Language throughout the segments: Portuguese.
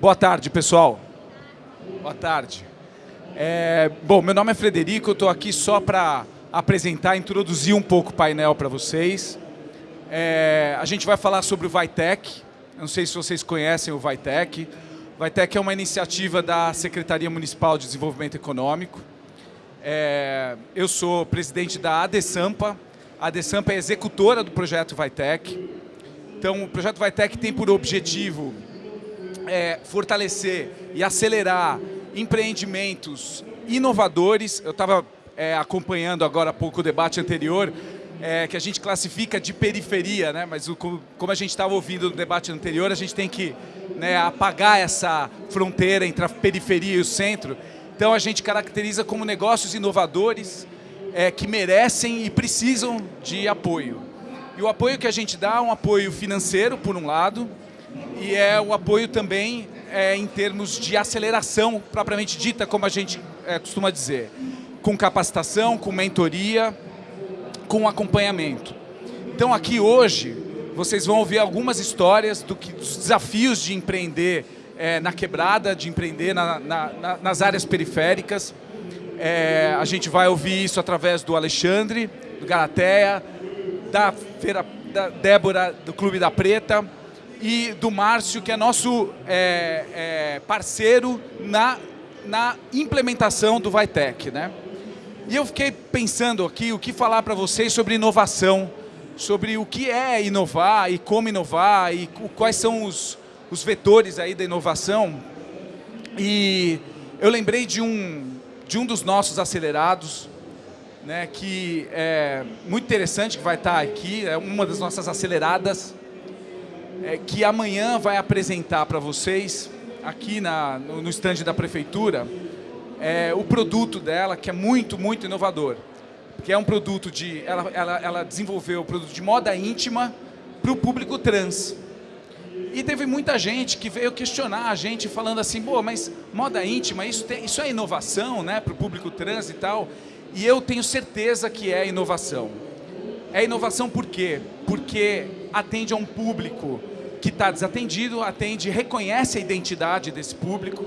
Boa tarde, pessoal. Boa tarde. É, bom, meu nome é Frederico, eu estou aqui só para apresentar, introduzir um pouco o painel para vocês. É, a gente vai falar sobre o Vitec. Eu não sei se vocês conhecem o Vitec. O Vitec é uma iniciativa da Secretaria Municipal de Desenvolvimento Econômico. É, eu sou presidente da ADESAMPA. A ADESAMPA é executora do projeto Vitec. Então, o projeto Vitec tem por objetivo é, fortalecer e acelerar empreendimentos inovadores. Eu estava é, acompanhando agora há pouco o debate anterior, é, que a gente classifica de periferia, né? mas o, como a gente estava ouvindo no debate anterior, a gente tem que né, apagar essa fronteira entre a periferia e o centro. Então a gente caracteriza como negócios inovadores é, que merecem e precisam de apoio. E o apoio que a gente dá é um apoio financeiro, por um lado, e é o apoio também é, em termos de aceleração propriamente dita, como a gente é, costuma dizer, com capacitação, com mentoria, com acompanhamento. Então aqui hoje vocês vão ouvir algumas histórias do que, dos desafios de empreender é, na quebrada, de empreender na, na, na, nas áreas periféricas. É, a gente vai ouvir isso através do Alexandre, do Galateia, da, da Débora, do Clube da Preta, e do Márcio, que é nosso é, é, parceiro na, na implementação do Vitec. Né? E eu fiquei pensando aqui o que falar para vocês sobre inovação, sobre o que é inovar e como inovar e quais são os, os vetores aí da inovação. E eu lembrei de um, de um dos nossos acelerados, né, que é muito interessante, que vai estar aqui, é uma das nossas aceleradas, é, que amanhã vai apresentar para vocês, aqui na, no, no estande da prefeitura, é, o produto dela, que é muito, muito inovador. Que é um produto de... Ela, ela, ela desenvolveu o produto de moda íntima para o público trans. E teve muita gente que veio questionar a gente, falando assim, Pô, mas moda íntima, isso, tem, isso é inovação né, para o público trans e tal? E eu tenho certeza que é inovação. É inovação por quê? Porque atende a um público que está desatendido, atende, reconhece a identidade desse público,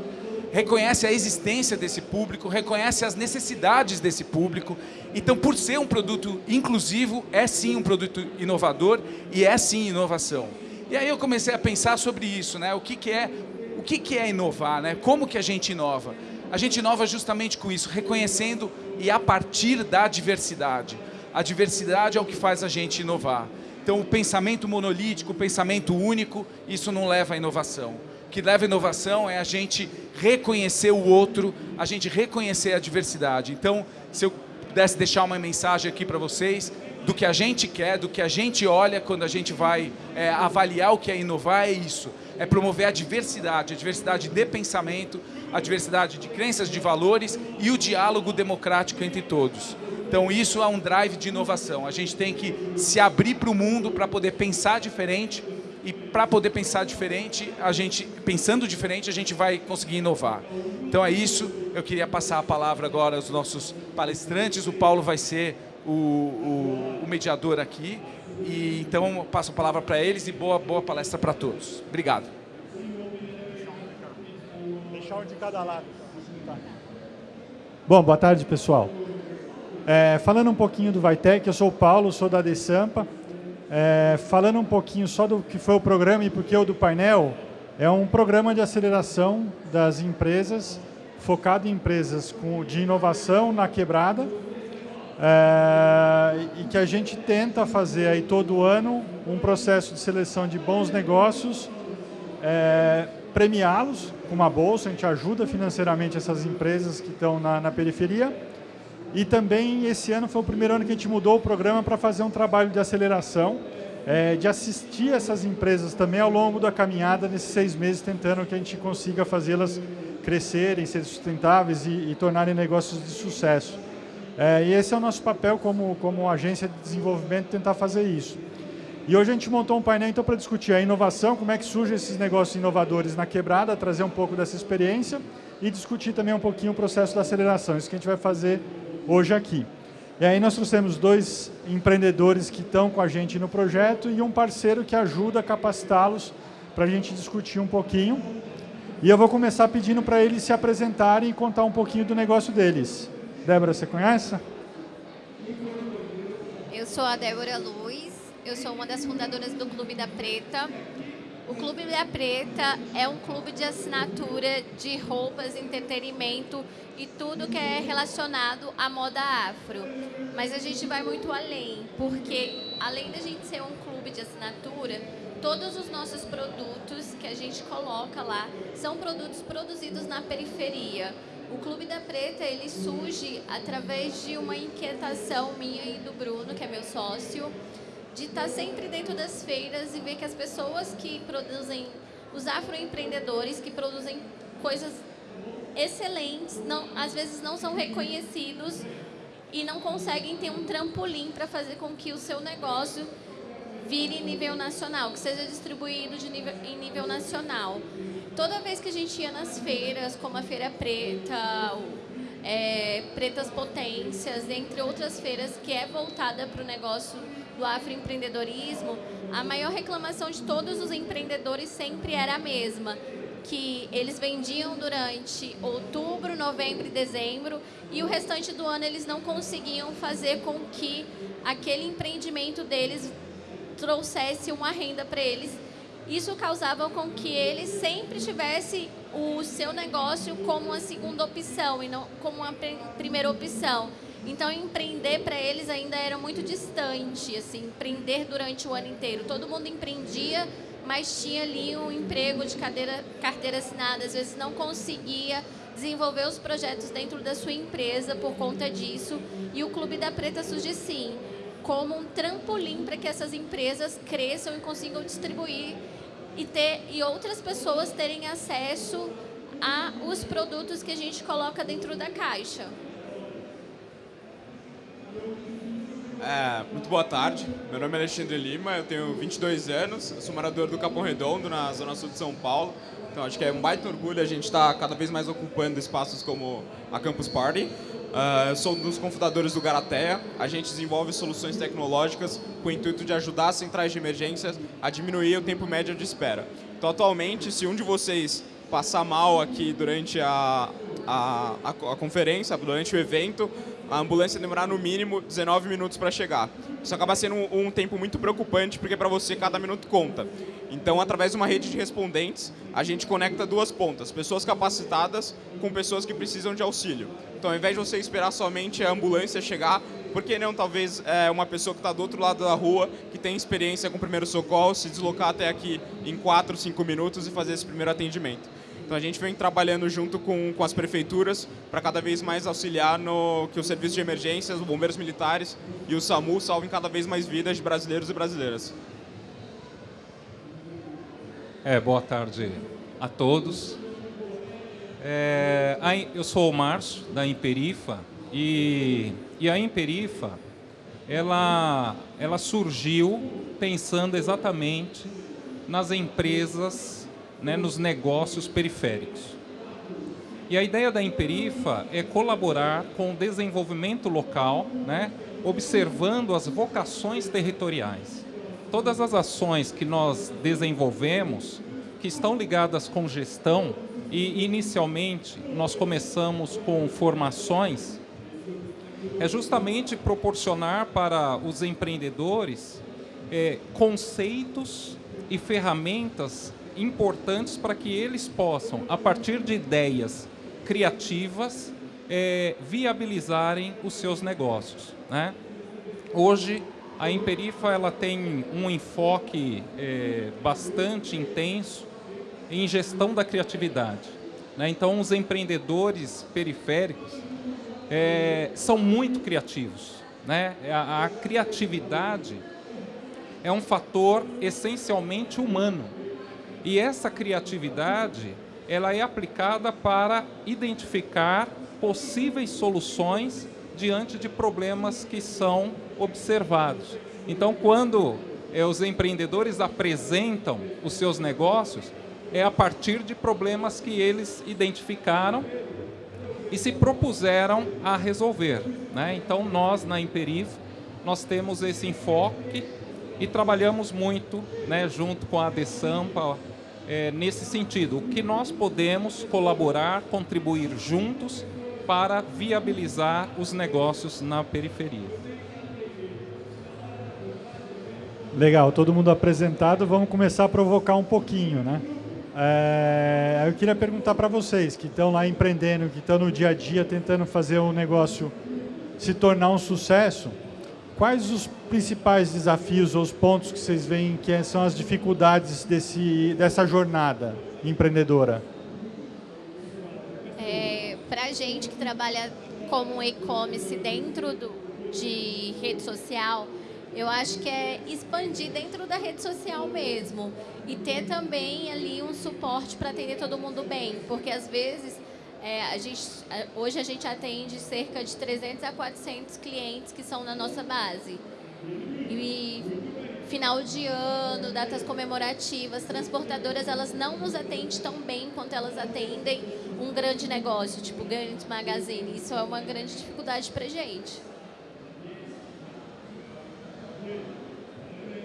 reconhece a existência desse público, reconhece as necessidades desse público. Então, por ser um produto inclusivo, é sim um produto inovador e é sim inovação. E aí eu comecei a pensar sobre isso, né? O que, que é o que, que é inovar, né? Como que a gente inova? A gente inova justamente com isso, reconhecendo e a partir da diversidade. A diversidade é o que faz a gente inovar. Então, o pensamento monolítico, o pensamento único, isso não leva à inovação. O que leva à inovação é a gente reconhecer o outro, a gente reconhecer a diversidade. Então, se eu pudesse deixar uma mensagem aqui para vocês, do que a gente quer, do que a gente olha quando a gente vai é, avaliar o que é inovar, é isso. É promover a diversidade, a diversidade de pensamento, a diversidade de crenças, de valores e o diálogo democrático entre todos. Então isso é um drive de inovação. A gente tem que se abrir para o mundo para poder pensar diferente e para poder pensar diferente, a gente pensando diferente, a gente vai conseguir inovar. Então é isso. Eu queria passar a palavra agora aos nossos palestrantes. O Paulo vai ser o, o, o mediador aqui. E então passo a palavra para eles e boa boa palestra para todos. Obrigado. Deixar um de cada lado. Bom, boa tarde, pessoal. É, falando um pouquinho do Vitec, eu sou o Paulo, sou da Desampa. É, falando um pouquinho só do que foi o programa e porque o do painel, é um programa de aceleração das empresas, focado em empresas com, de inovação na quebrada, é, e que a gente tenta fazer aí todo ano um processo de seleção de bons negócios, é, premiá-los com uma bolsa, a gente ajuda financeiramente essas empresas que estão na, na periferia, e também esse ano foi o primeiro ano que a gente mudou o programa para fazer um trabalho de aceleração, é, de assistir essas empresas também ao longo da caminhada, nesses seis meses, tentando que a gente consiga fazê-las crescerem, serem sustentáveis e, e, tornarem negócios de sucesso. É, e esse é o nosso papel como, como agência de desenvolvimento, tentar fazer isso. E hoje a gente montou um painel então para discutir a inovação, como é que surgem esses negócios inovadores na quebrada, trazer um pouco dessa experiência e discutir também um pouquinho o processo da aceleração. Isso que a gente vai fazer hoje aqui. E aí nós trouxemos dois empreendedores que estão com a gente no projeto e um parceiro que ajuda a capacitá-los para a gente discutir um pouquinho. E eu vou começar pedindo para eles se apresentarem e contar um pouquinho do negócio deles. Débora, você conhece? Eu sou a Débora Luz, eu sou uma das fundadoras do Clube da Preta. O Clube da Preta é um clube de assinatura de roupas, entretenimento e tudo que é relacionado à moda afro. Mas a gente vai muito além, porque além da gente ser um clube de assinatura, todos os nossos produtos que a gente coloca lá são produtos produzidos na periferia. O Clube da Preta, ele surge através de uma inquietação minha e do Bruno, que é meu sócio, de estar sempre dentro das feiras e ver que as pessoas que produzem, os afroempreendedores que produzem coisas excelentes, não, às vezes não são reconhecidos e não conseguem ter um trampolim para fazer com que o seu negócio vire nível nacional, que seja distribuído de nível, em nível nacional. Toda vez que a gente ia nas feiras, como a Feira Preta, é, Pretas Potências, entre outras feiras que é voltada para o negócio do afroempreendedorismo, a maior reclamação de todos os empreendedores sempre era a mesma, que eles vendiam durante outubro, novembro e dezembro e o restante do ano eles não conseguiam fazer com que aquele empreendimento deles trouxesse uma renda para eles. Isso causava com que eles sempre tivesse o seu negócio como uma segunda opção e não como uma primeira opção. Então, empreender para eles ainda era muito distante, assim, empreender durante o ano inteiro. Todo mundo empreendia, mas tinha ali um emprego de cadeira, carteira assinada, às vezes não conseguia desenvolver os projetos dentro da sua empresa por conta disso. E o Clube da Preta surge sim, como um trampolim para que essas empresas cresçam e consigam distribuir e, ter, e outras pessoas terem acesso a os produtos que a gente coloca dentro da caixa. É, muito boa tarde, meu nome é Alexandre Lima, eu tenho 22 anos, sou morador do Capão Redondo, na zona sul de São Paulo. Então acho que é um baita orgulho a gente estar tá cada vez mais ocupando espaços como a Campus Party. Uh, sou um dos cofundadores do Garatea. A gente desenvolve soluções tecnológicas com o intuito de ajudar as centrais de emergências a diminuir o tempo médio de espera. Então, atualmente, se um de vocês passar mal aqui durante a, a, a, a conferência, durante o evento, a ambulância demorar no mínimo 19 minutos para chegar. Isso acaba sendo um, um tempo muito preocupante, porque para você cada minuto conta. Então, através de uma rede de respondentes, a gente conecta duas pontas, pessoas capacitadas com pessoas que precisam de auxílio. Então, ao invés de você esperar somente a ambulância chegar, por que não talvez é, uma pessoa que está do outro lado da rua, que tem experiência com primeiro socorro, se deslocar até aqui em 4, 5 minutos e fazer esse primeiro atendimento? Então a gente vem trabalhando junto com, com as prefeituras para cada vez mais auxiliar no que o serviço de emergências, os bombeiros militares e o SAMU salvem cada vez mais vidas de brasileiros e brasileiras. É, boa tarde a todos. É, eu sou o Márcio, da Imperifa, e, e a Imperifa, ela, ela surgiu pensando exatamente nas empresas né, nos negócios periféricos. E a ideia da Imperifa é colaborar com o desenvolvimento local, né, observando as vocações territoriais. Todas as ações que nós desenvolvemos, que estão ligadas com gestão, e inicialmente nós começamos com formações, é justamente proporcionar para os empreendedores é, conceitos e ferramentas importantes para que eles possam, a partir de ideias criativas, é, viabilizarem os seus negócios. Né? Hoje, a Imperifa ela tem um enfoque é, bastante intenso em gestão da criatividade. Né? Então, os empreendedores periféricos é, são muito criativos. Né? A, a criatividade é um fator essencialmente humano. E essa criatividade, ela é aplicada para identificar possíveis soluções diante de problemas que são observados. Então, quando é, os empreendedores apresentam os seus negócios, é a partir de problemas que eles identificaram e se propuseram a resolver. Né? Então, nós, na Imperif, nós temos esse enfoque e trabalhamos muito né, junto com a Desampa, é, nesse sentido, o que nós podemos colaborar, contribuir juntos para viabilizar os negócios na periferia. Legal, todo mundo apresentado, vamos começar a provocar um pouquinho, né? É, eu queria perguntar para vocês que estão lá empreendendo, que estão no dia a dia tentando fazer um negócio se tornar um sucesso, quais os principais desafios ou os pontos que vocês veem que são as dificuldades desse, dessa jornada empreendedora? É, para a gente que trabalha como e-commerce dentro do, de rede social, eu acho que é expandir dentro da rede social mesmo e ter também ali um suporte para atender todo mundo bem, porque às vezes é, a gente, hoje a gente atende cerca de 300 a 400 clientes que são na nossa base. E final de ano, datas comemorativas, transportadoras, elas não nos atendem tão bem quanto elas atendem um grande negócio, tipo Granite Magazine. Isso é uma grande dificuldade para gente.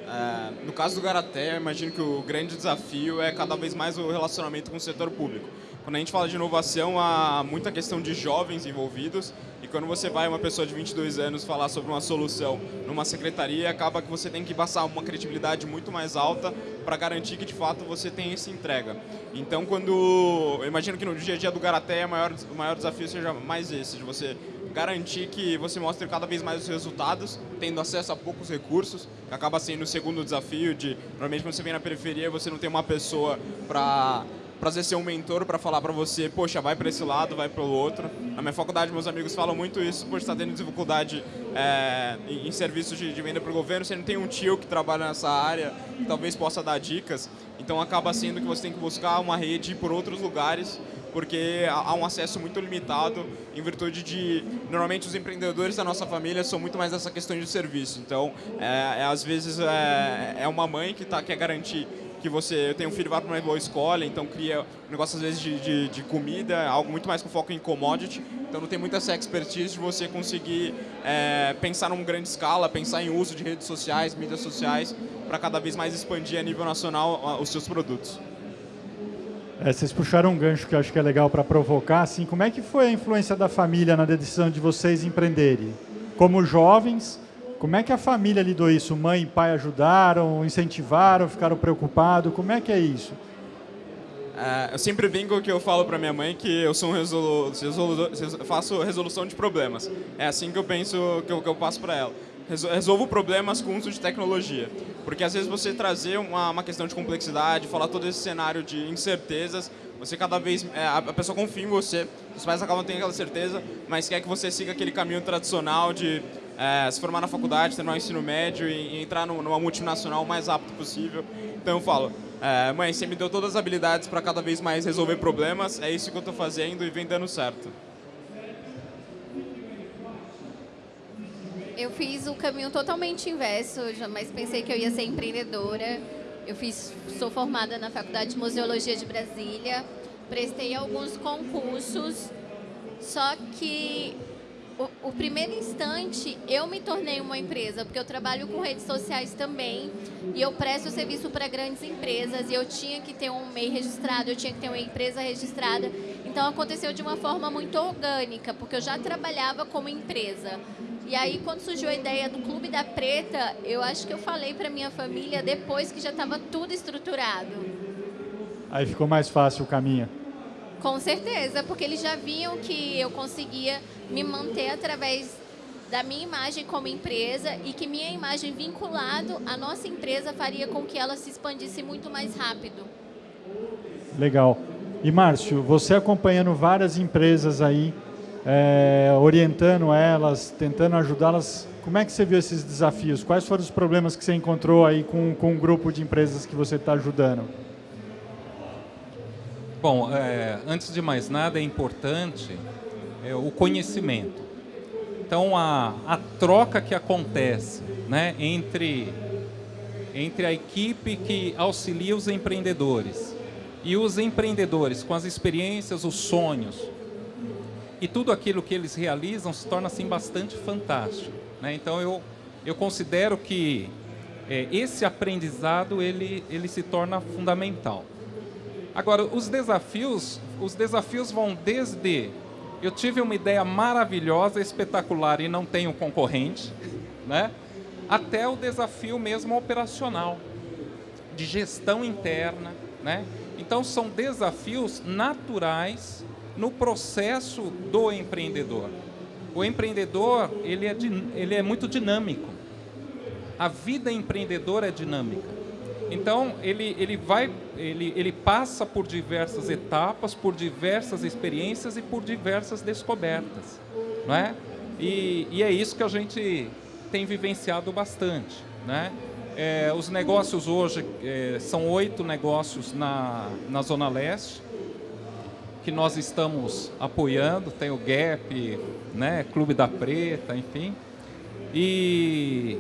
É, no caso do Garaté, eu imagino que o grande desafio é cada vez mais o relacionamento com o setor público. Quando a gente fala de inovação, há muita questão de jovens envolvidos e quando você vai uma pessoa de 22 anos falar sobre uma solução numa secretaria, acaba que você tem que passar uma credibilidade muito mais alta para garantir que de fato você tem essa entrega. Então, quando eu imagino que no dia a dia do Garaté, o maior, o maior desafio seja mais esse, de você garantir que você mostre cada vez mais os resultados, tendo acesso a poucos recursos, que acaba sendo o segundo desafio de, provavelmente quando você vem na periferia, você não tem uma pessoa para prazer ser um mentor para falar para você, poxa, vai para esse lado, vai para o outro. Na minha faculdade, meus amigos falam muito isso, por estar tendo dificuldade é, em, em, serviços de, de venda para o governo, você não tem um tio que trabalha nessa área, que talvez possa dar dicas, então acaba sendo que você tem que buscar uma rede por outros lugares, porque há um acesso muito limitado em virtude de normalmente os empreendedores da nossa família são muito mais essa questão de serviço então é, é às vezes é, é uma mãe que tá quer garantir que você tem um filho vai para uma boa escola, então cria um negócio às vezes de, de, de, comida, algo muito mais com foco em commodity, então não tem muita essa expertise de você conseguir é, pensar numa grande escala, pensar em uso de redes sociais, mídias sociais, para cada vez mais expandir a nível nacional os seus produtos. É, vocês puxaram um gancho que eu acho que é legal para provocar, assim, como é que foi a influência da família na decisão de vocês empreenderem? Como jovens, como é que a família lidou isso? Mãe e pai ajudaram, incentivaram, ficaram preocupados? Como é que é isso? Uh, eu sempre brinco que eu falo para minha mãe que eu sou um resolu resolu faço resolução de problemas. É assim que eu penso, que eu, que eu passo para ela. Resolvo problemas com uso de tecnologia. Porque às vezes você trazer uma, uma questão de complexidade, falar todo esse cenário de incertezas, você cada vez é, a pessoa confia em você, os pais acabam tendo aquela certeza, mas quer que você siga aquele caminho tradicional de é, se formar na faculdade, terminar o ensino médio e, e entrar numa multinacional o mais rápido possível. Então eu falo, é, mãe, você me deu todas as habilidades para cada vez mais resolver problemas, é isso que eu estou fazendo e vem dando certo. Eu fiz o caminho totalmente inverso, jamais pensei que eu ia ser empreendedora. Eu fiz, sou formada na Faculdade de Museologia de Brasília, prestei alguns concursos, só que o, o, primeiro instante eu me tornei uma empresa, porque eu trabalho com redes sociais também e eu presto serviço para grandes empresas e eu tinha que ter um MEI registrado, eu tinha que ter uma empresa registrada. Então aconteceu de uma forma muito orgânica, porque eu já trabalhava como empresa. E aí quando surgiu a ideia do Clube da Preta, eu acho que eu falei para minha família depois que já estava tudo estruturado. Aí ficou mais fácil o caminho. Com certeza, porque eles já viam que eu conseguia me manter através da minha imagem como empresa e que minha imagem vinculado à nossa empresa faria com que ela se expandisse muito mais rápido. Legal. E Márcio, você acompanhando várias empresas aí, é, orientando elas, tentando ajudá-las, como é que você viu esses desafios? Quais foram os problemas que você encontrou aí com, com o grupo de empresas que você está ajudando? Bom, é, antes de mais nada, é importante é, o conhecimento. Então, a, a troca que acontece né, entre, entre a equipe que auxilia os empreendedores e os empreendedores com as experiências, os sonhos e tudo aquilo que eles realizam se torna assim bastante fantástico. Né? Então, eu, eu considero que é, esse aprendizado ele, ele se torna fundamental. Agora, os desafios, os desafios vão desde eu tive uma ideia maravilhosa, espetacular e não tenho concorrente, né? até o desafio mesmo operacional, de gestão interna. Né? Então, são desafios naturais no processo do empreendedor. O empreendedor ele é, ele é muito dinâmico. A vida empreendedora é dinâmica. Então, ele, ele, vai, ele, ele passa por diversas etapas, por diversas experiências e por diversas descobertas. Não é? E, e é isso que a gente tem vivenciado bastante. Né? É, os negócios hoje, é, são oito negócios na, na Zona Leste, que nós estamos apoiando, tem o GAP, né, Clube da Preta, enfim. E,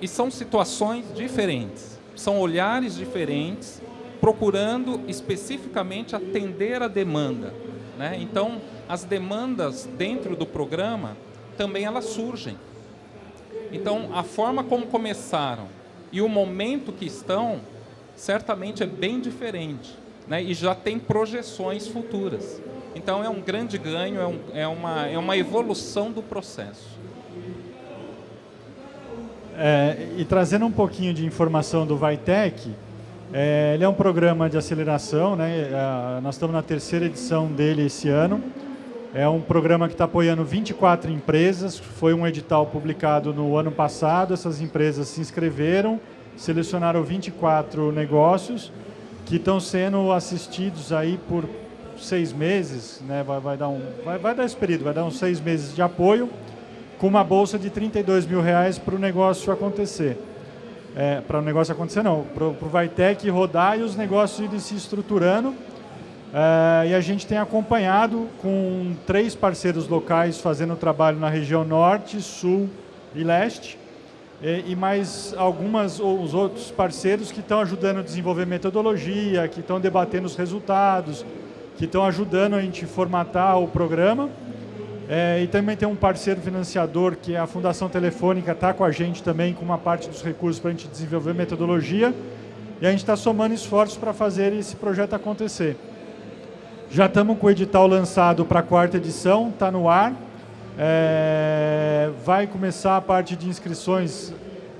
e são situações diferentes são olhares diferentes, procurando especificamente atender a demanda. Né? Então, as demandas dentro do programa também elas surgem. Então, a forma como começaram e o momento que estão, certamente é bem diferente. Né? E já tem projeções futuras. Então, é um grande ganho, é, um, é, uma, é uma evolução do processo. É, e trazendo um pouquinho de informação do Vitec, é, ele é um programa de aceleração, né? É, nós estamos na terceira edição dele esse ano. É um programa que está apoiando 24 empresas, foi um edital publicado no ano passado, essas empresas se inscreveram, selecionaram 24 negócios que estão sendo assistidos aí por seis meses, né? vai, vai, dar um, vai, vai dar esse período, vai dar uns seis meses de apoio com uma bolsa de 32 mil reais para o negócio acontecer. É, para o negócio acontecer não, para o Vitec rodar e os negócios irem se estruturando. É, e a gente tem acompanhado com três parceiros locais fazendo trabalho na região norte, sul e leste. E, mais algumas os outros parceiros que estão ajudando a desenvolver metodologia, que estão debatendo os resultados, que estão ajudando a gente formatar o programa. É, e também tem um parceiro financiador, que é a Fundação Telefônica, está com a gente também com uma parte dos recursos para a gente desenvolver metodologia. E a gente está somando esforços para fazer esse projeto acontecer. Já estamos com o edital lançado para a quarta edição, está no ar. É, vai começar a parte de inscrições.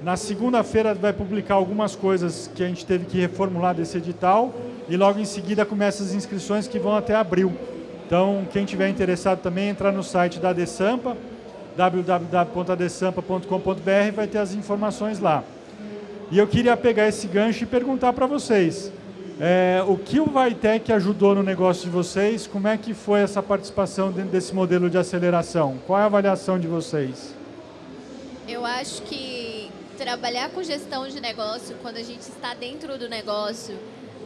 Na segunda-feira vai publicar algumas coisas que a gente teve que reformular desse edital. E logo em seguida começa as inscrições que vão até abril. Então, quem tiver interessado também, entrar no site da Desampa, www.adesampa.com.br, vai ter as informações lá. E eu queria pegar esse gancho e perguntar para vocês, é, o que o Vitec ajudou no negócio de vocês? Como é que foi essa participação dentro desse modelo de aceleração? Qual é a avaliação de vocês? Eu acho que trabalhar com gestão de negócio, quando a gente está dentro do negócio,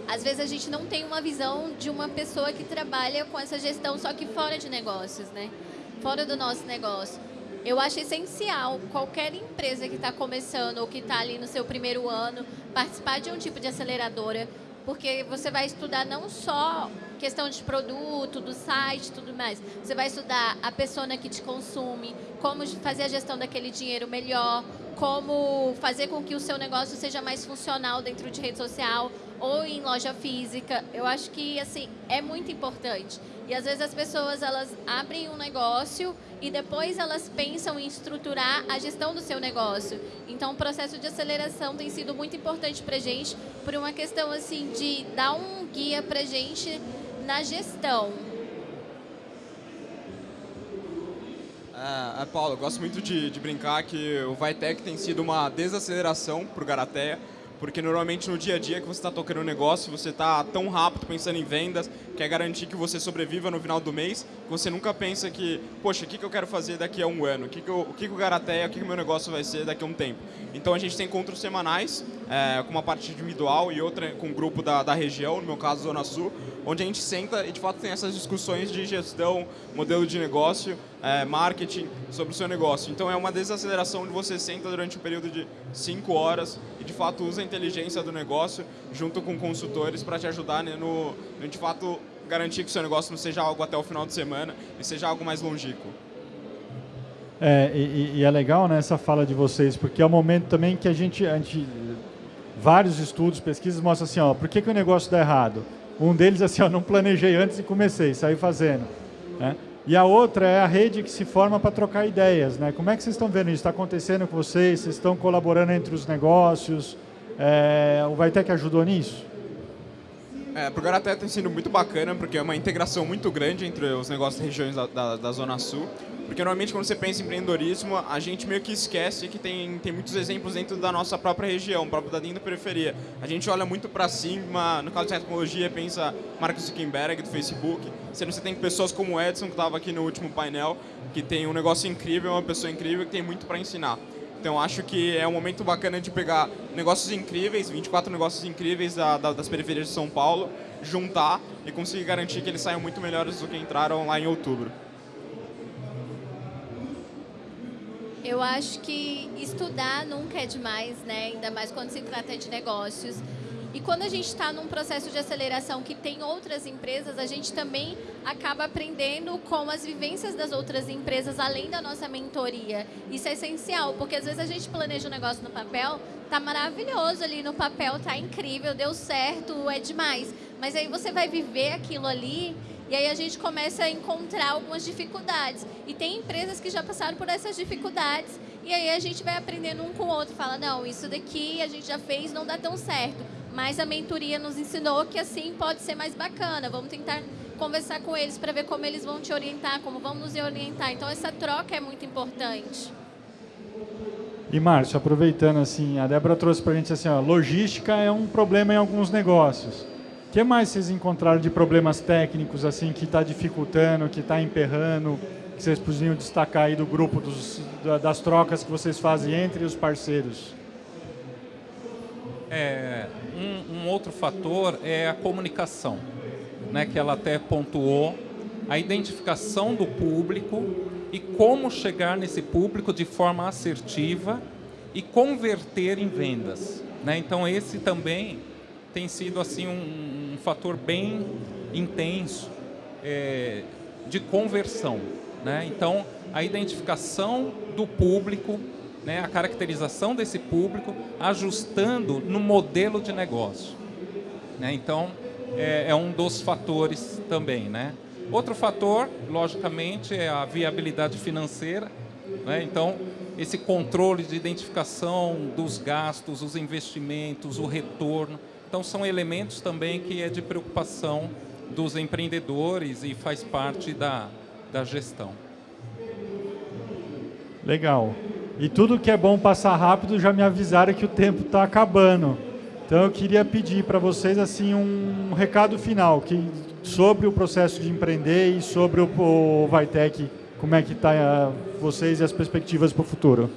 às vezes a gente não tem uma visão de uma pessoa que trabalha com essa gestão só que fora de negócios, né? Fora do nosso negócio. Eu acho essencial qualquer empresa que está começando ou que está ali no seu primeiro ano participar de um tipo de aceleradora, porque você vai estudar não só questão de produto, do site, tudo mais. Você vai estudar a pessoa que te consome, como fazer a gestão daquele dinheiro melhor, como fazer com que o seu negócio seja mais funcional dentro de rede social ou em loja física. Eu acho que assim é muito importante. E às vezes as pessoas elas abrem um negócio e depois elas pensam em estruturar a gestão do seu negócio. Então o processo de aceleração tem sido muito importante para gente por uma questão assim de dar um guia para gente na gestão. É, é, Paulo, eu gosto muito de, de brincar que o Vitec tem sido uma desaceleração para o Garateia, porque normalmente no dia a dia que você está tocando um negócio, você está tão rápido pensando em vendas, quer garantir que você sobreviva no final do mês, que você nunca pensa que, poxa, o que, que eu quero fazer daqui a um ano? O que, que, eu, o, que, que Garateia, o que, que meu negócio vai ser daqui a um tempo? Então a gente tem encontros semanais, é, com uma parte individual e outra com o um grupo da, da região, no meu caso Zona Sul, onde a gente senta e de fato tem essas discussões de gestão, modelo de negócio, é, marketing sobre o seu negócio. Então é uma desaceleração onde você senta durante um período de cinco horas e de fato usa a inteligência do negócio junto com consultores para te ajudar né, no, no, de fato garantir que o seu negócio não seja algo até o final de semana e seja algo mais longínquo. É, e, e, é legal né, essa fala de vocês, porque é o momento também que a gente, a gente vários estudos, pesquisas mostram assim, ó, por que, que o negócio dá errado? Um deles assim, ó, não planejei antes e comecei, saí fazendo. Né? E a outra é a rede que se forma para trocar ideias. Né? Como é que vocês estão vendo isso? Está acontecendo com vocês? Vocês estão colaborando entre os negócios? É, o Vaitec ajudou nisso? É, o Garaté tem sido muito bacana, porque é uma integração muito grande entre os negócios e regiões da, da, da, Zona Sul. Porque normalmente quando você pensa em empreendedorismo, a gente meio que esquece que tem, tem muitos exemplos dentro da nossa própria região, próprio da dentro da periferia. A gente olha muito para cima, no caso de tecnologia, pensa Mark Zuckerberg do Facebook. Sendo você tem pessoas como o Edson, que estava aqui no último painel, que tem um negócio incrível, uma pessoa incrível, que tem muito para ensinar. Então acho que é um momento bacana de pegar negócios incríveis, 24 negócios incríveis da, da, das periferias de São Paulo, juntar e conseguir garantir que eles saiam muito melhores do que entraram lá em outubro. Eu acho que estudar nunca é demais, né? ainda mais quando se trata de negócios. E quando a gente está num processo de aceleração que tem outras empresas, a gente também acaba aprendendo com as vivências das outras empresas, além da nossa mentoria. Isso é essencial, porque às vezes a gente planeja um negócio no papel, tá maravilhoso ali no papel, tá incrível, deu certo, é demais. Mas aí você vai viver aquilo ali e aí a gente começa a encontrar algumas dificuldades. E tem empresas que já passaram por essas dificuldades. E aí a gente vai aprendendo um com o outro. Fala, não, isso daqui a gente já fez, não dá tão certo mas a mentoria nos ensinou que assim pode ser mais bacana. Vamos tentar conversar com eles para ver como eles vão te orientar, como vão nos orientar. Então essa troca é muito importante. E Márcio, aproveitando assim, a Débora trouxe para a gente assim, ó, logística é um problema em alguns negócios. O que mais vocês encontraram de problemas técnicos assim que está dificultando, que está emperrando, que vocês podiam destacar aí do grupo dos, das trocas que vocês fazem entre os parceiros? É, um, um, outro fator é a comunicação, né, que ela até pontuou, a identificação do público e como chegar nesse público de forma assertiva e converter em vendas. Né? Então esse também tem sido assim um, um fator bem intenso é, de conversão. Né? Então a identificação do público né, a caracterização desse público, ajustando no modelo de negócio. Né? Então, é, é, um dos fatores também. Né? Outro fator, logicamente, é a viabilidade financeira. Né? Então, esse controle de identificação dos gastos, os investimentos, o retorno. Então, são elementos também que é de preocupação dos empreendedores e faz parte da, da gestão. Legal. E tudo que é bom passar rápido já me avisaram que o tempo está acabando. Então eu queria pedir para vocês assim um recado final que, sobre o processo de empreender e sobre o, o Vitec, como é que está uh, vocês e as perspectivas para o futuro.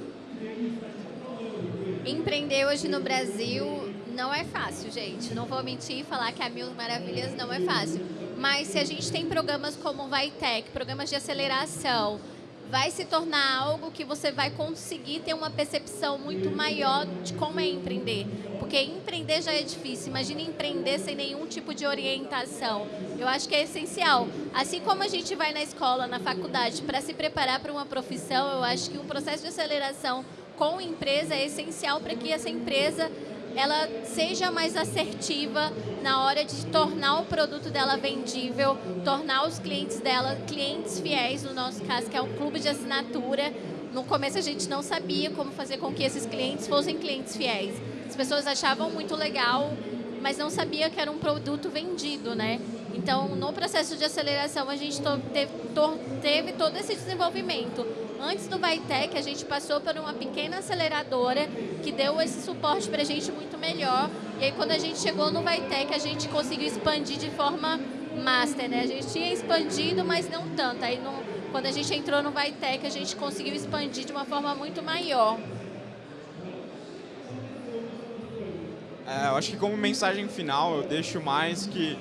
Empreender hoje no Brasil não é fácil, gente. Não vou mentir e falar que a Mil Maravilhas não é fácil. Mas se a gente tem programas como o Vitec, programas de aceleração, vai se tornar algo que você vai conseguir ter uma percepção muito maior de como é empreender. Porque empreender já é difícil, imagine empreender sem nenhum tipo de orientação. Eu acho que é essencial. Assim como a gente vai na escola, na faculdade, para se preparar para uma profissão, eu acho que um processo de aceleração com empresa é essencial para que essa empresa ela seja mais assertiva na hora de tornar o produto dela vendível, tornar os clientes dela clientes fiéis, no nosso caso, que é um clube de assinatura. No começo a gente não sabia como fazer com que esses clientes fossem clientes fiéis. As pessoas achavam muito legal, mas não sabia que era um produto vendido, né? Então, no processo de aceleração, a gente teve, teve todo esse desenvolvimento. Antes do Vitec, a gente passou por uma pequena aceleradora que deu esse suporte para a gente muito melhor. E aí, quando a gente chegou no Vitec, a gente conseguiu expandir de forma master, né? A gente tinha expandido, mas não tanto. Aí, quando a gente entrou no Vitec, a gente conseguiu expandir de uma forma muito maior. É, eu acho que como mensagem final, eu deixo mais que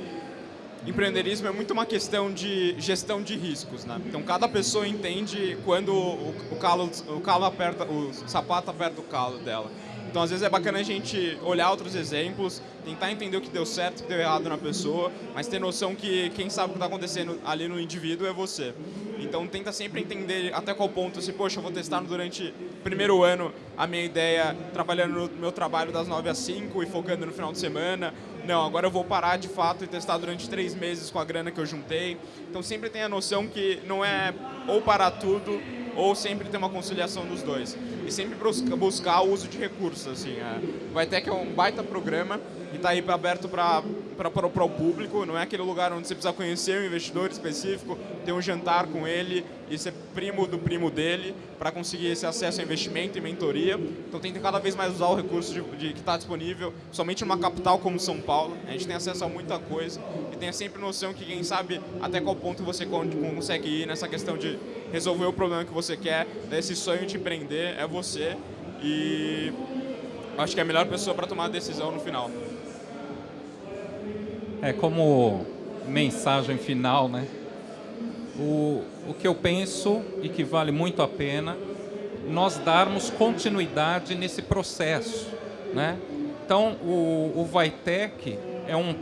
empreendedorismo é muito uma questão de gestão de riscos, né? Então cada pessoa entende quando o, calo, o calo aperta, o sapato aperta o calo dela. Então às vezes é bacana a gente olhar outros exemplos, tentar entender o que deu certo, o que deu errado na pessoa, mas ter noção que quem sabe o que está acontecendo ali no indivíduo é você. Então tenta sempre entender até qual ponto, se poxa, eu vou testar durante o primeiro ano a minha ideia, trabalhando no meu trabalho das 9 às 5 e focando no final de semana, não, agora eu vou parar de fato e testar durante três meses com a grana que eu juntei. Então sempre tem a noção que não é ou parar tudo ou sempre ter uma conciliação dos dois. E sempre buscar o uso de recursos. Assim, é. Ter que é um baita programa e está aí aberto para o público. Não é aquele lugar onde você precisa conhecer um investidor específico, ter um jantar com ele e ser primo do primo dele para conseguir esse acesso a investimento e mentoria. Então que cada vez mais usar o recurso de, de que está disponível, somente numa capital como São Paulo. A gente tem acesso a muita coisa tenha sempre noção que quem sabe até qual ponto você consegue ir nessa questão de resolver o problema que você quer, desse sonho de empreender, é você. E acho que é a melhor pessoa para tomar a decisão no final. É como mensagem final, né? O, o que eu penso e que vale muito a pena nós darmos continuidade nesse processo, né? Então, o, o Vitec é um,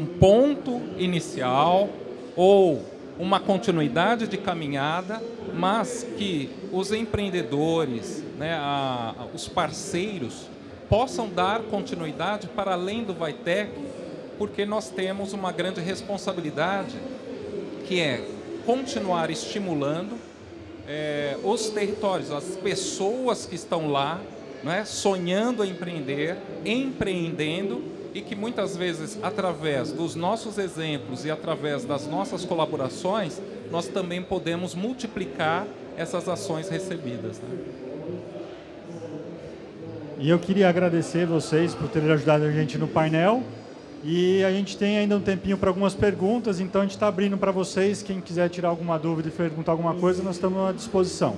um ponto inicial ou uma continuidade de caminhada, mas que os empreendedores, né, a, os parceiros, possam dar continuidade para além do Vitec porque nós temos uma grande responsabilidade, que é continuar estimulando é, os territórios, as pessoas que estão lá, né, sonhando empreender, empreendendo e que muitas vezes, através dos nossos exemplos e através das nossas colaborações, nós também podemos multiplicar essas ações recebidas. Né? E eu queria agradecer vocês por terem ajudado a gente no painel. E a gente tem ainda um tempinho para algumas perguntas, então a gente está abrindo para vocês. Quem quiser tirar alguma dúvida e perguntar alguma coisa, nós estamos à disposição.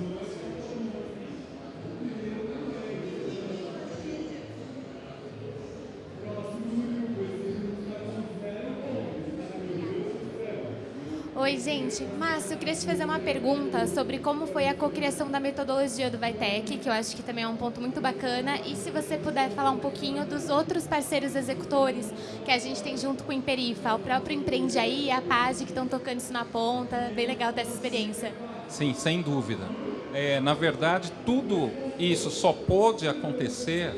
Gente. Márcio, eu queria te fazer uma pergunta sobre como foi a cocriação da metodologia do Vitec, que eu acho que também é um ponto muito bacana. E se você puder falar um pouquinho dos outros parceiros executores que a gente tem junto com o Imperifa, o próprio Empreende Aí, a PAG, que estão tocando isso na ponta. Bem legal dessa experiência. Sim, sem dúvida. É, na verdade, tudo isso só pôde acontecer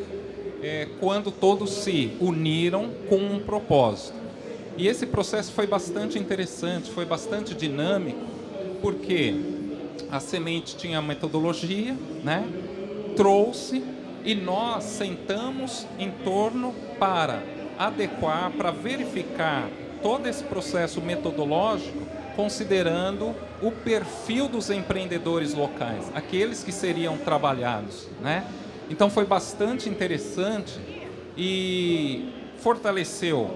é, quando todos se uniram com um propósito. E esse processo foi bastante interessante, foi bastante dinâmico, porque a semente tinha metodologia, né? trouxe e nós sentamos em torno para adequar, para verificar todo esse processo metodológico, considerando o perfil dos empreendedores locais, aqueles que seriam trabalhados. Né? Então foi bastante interessante e fortaleceu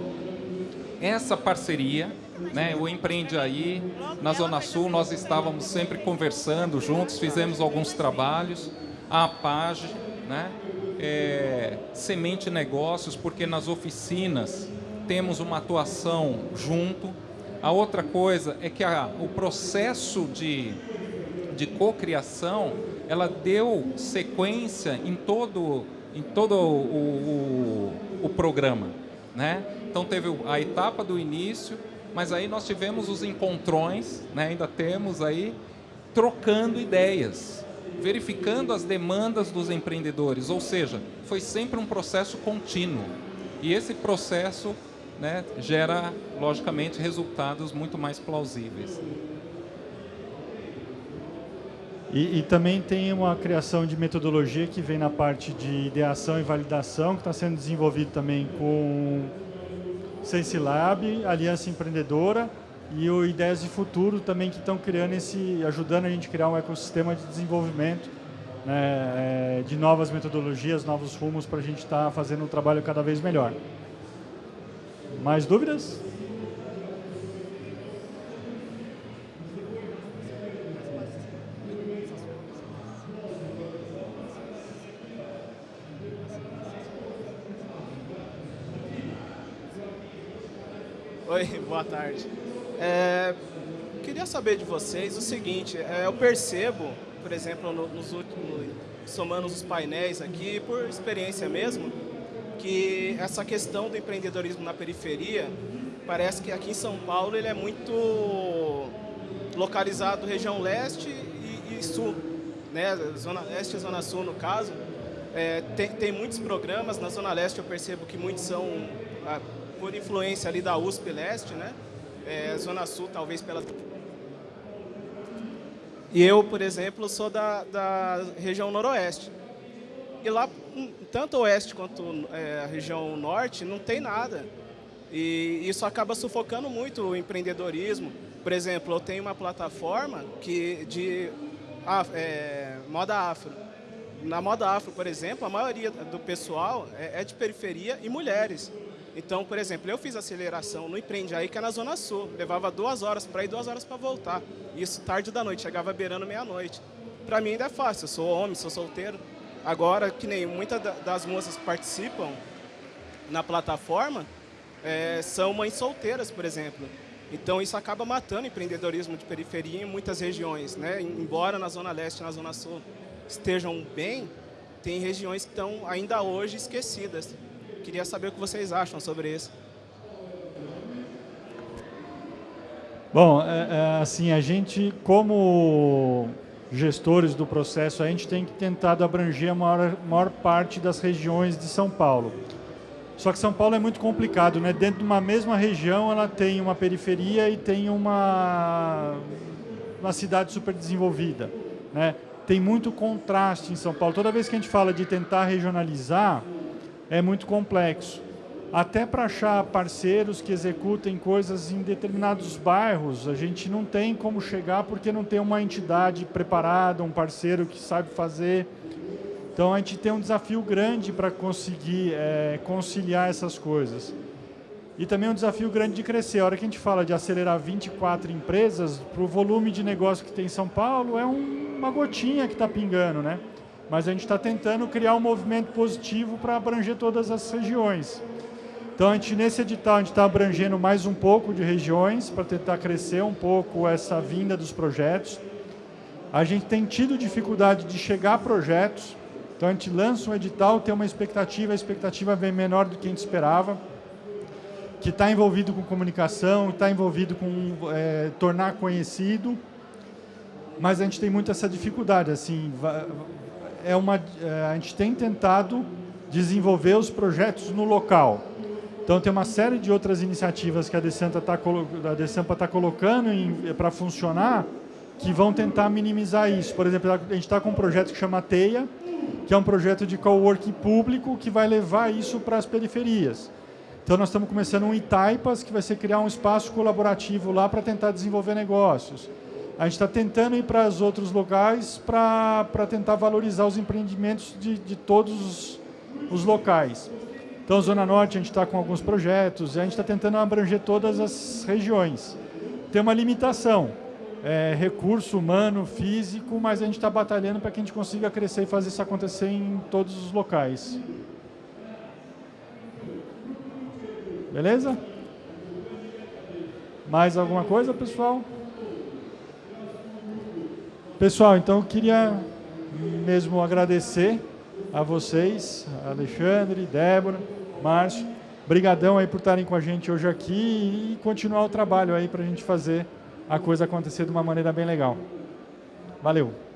essa parceria, né, o Empreende Aí, na Zona Sul, nós estávamos sempre conversando juntos, fizemos alguns trabalhos, a PAGE, né, é, Semente Negócios, porque nas oficinas temos uma atuação junto. A outra coisa é que a, o processo de, de cocriação, ela deu sequência em todo, em todo o, o, o programa. Né? Então teve a etapa do início, mas aí nós tivemos os encontrões, né? ainda temos aí, trocando ideias, verificando as demandas dos empreendedores, ou seja, foi sempre um processo contínuo. E esse processo né, gera, logicamente, resultados muito mais plausíveis. E, e, também tem uma criação de metodologia que vem na parte de ideação e validação, que está sendo desenvolvido também com Sense Lab, Aliança Empreendedora e o Ideias de Futuro também que estão criando esse, ajudando a gente a criar um ecossistema de desenvolvimento né, é, de novas metodologias, novos rumos para a gente estar tá fazendo um trabalho cada vez melhor. Mais dúvidas? Oi, boa tarde. É, queria saber de vocês o seguinte, é, eu percebo, por exemplo, no, nos últimos, somando os painéis aqui, por experiência mesmo, que essa questão do empreendedorismo na periferia, parece que aqui em São Paulo ele é muito localizado região leste e, e sul, né? Zona leste e zona sul no caso. É, tem, tem muitos programas, na zona leste eu percebo que muitos são ah, por influência ali da USP Leste, né? É, Zona Sul, talvez pela... E eu, por exemplo, sou da, da região noroeste. E lá, hum, tanto oeste quanto é, a região norte, não tem nada. E isso acaba sufocando muito o empreendedorismo. Por exemplo, eu tenho uma plataforma que de é, moda afro. Na moda afro, por exemplo, a maioria do pessoal é, é de periferia e mulheres. Então, por exemplo, eu fiz aceleração no Empreende Aí, que é na Zona Sul. Levava duas horas para ir, duas horas para voltar. Isso tarde da noite, chegava beirando meia-noite. Para mim ainda é fácil, eu sou homem, sou solteiro. Agora, que nem muitas das moças que participam na plataforma, é, são mães solteiras, por exemplo. Então isso acaba matando o empreendedorismo de periferia em muitas regiões. Né? Embora na Zona Leste na Zona Sul estejam bem, tem regiões que estão ainda hoje esquecidas. Queria saber o que vocês acham sobre isso. Bom, é, é, assim, a gente, como gestores do processo, a gente tem que tentar abranger a maior, maior parte das regiões de São Paulo. Só que São Paulo é muito complicado, né? Dentro de uma mesma região, ela tem uma periferia e tem uma, uma cidade super desenvolvida, né? Tem muito contraste em São Paulo. Toda vez que a gente fala de tentar regionalizar, é muito complexo. Até para achar parceiros que executem coisas em determinados bairros, a gente não tem como chegar porque não tem uma entidade preparada, um parceiro que sabe fazer. Então a gente tem um desafio grande para conseguir é, conciliar essas coisas. E também um desafio grande de crescer. A hora que a gente fala de acelerar 24 empresas, para o volume de negócio que tem em São Paulo, é um, uma gotinha que está pingando, né? Mas a gente está tentando criar um movimento positivo para abranger todas as regiões. Então, a gente, nesse edital, a gente está abrangendo mais um pouco de regiões para tentar crescer um pouco essa vinda dos projetos. A gente tem tido dificuldade de chegar a projetos, então a gente lança um edital, tem uma expectativa, a expectativa vem menor do que a gente esperava, que está envolvido com comunicação, está envolvido com é, tornar conhecido, mas a gente tem muito essa dificuldade, assim, é uma, é, a gente tem tentado desenvolver os projetos no local. Então tem uma série de outras iniciativas que a Decampa está tá colocando para funcionar, que vão tentar minimizar isso. Por exemplo, a gente está com um projeto que chama Teia, que é um projeto de coworking público que vai levar isso para as periferias. Então nós estamos começando um Itaipas, que vai ser criar um espaço colaborativo lá para tentar desenvolver negócios. A gente está tentando ir para os outros locais para tentar valorizar os empreendimentos de, de todos os, locais. Então, Zona Norte, a gente está com alguns projetos, a gente está tentando abranger todas as regiões. Tem uma limitação, é, recurso humano, físico, mas a gente está batalhando para que a gente consiga crescer e fazer isso acontecer em todos os locais. Beleza? Mais alguma coisa, pessoal? Pessoal, então queria mesmo agradecer a vocês, Alexandre, Débora, Márcio. Obrigadão aí por estarem com a gente hoje aqui e continuar o trabalho aí para a gente fazer a coisa acontecer de uma maneira bem legal. Valeu!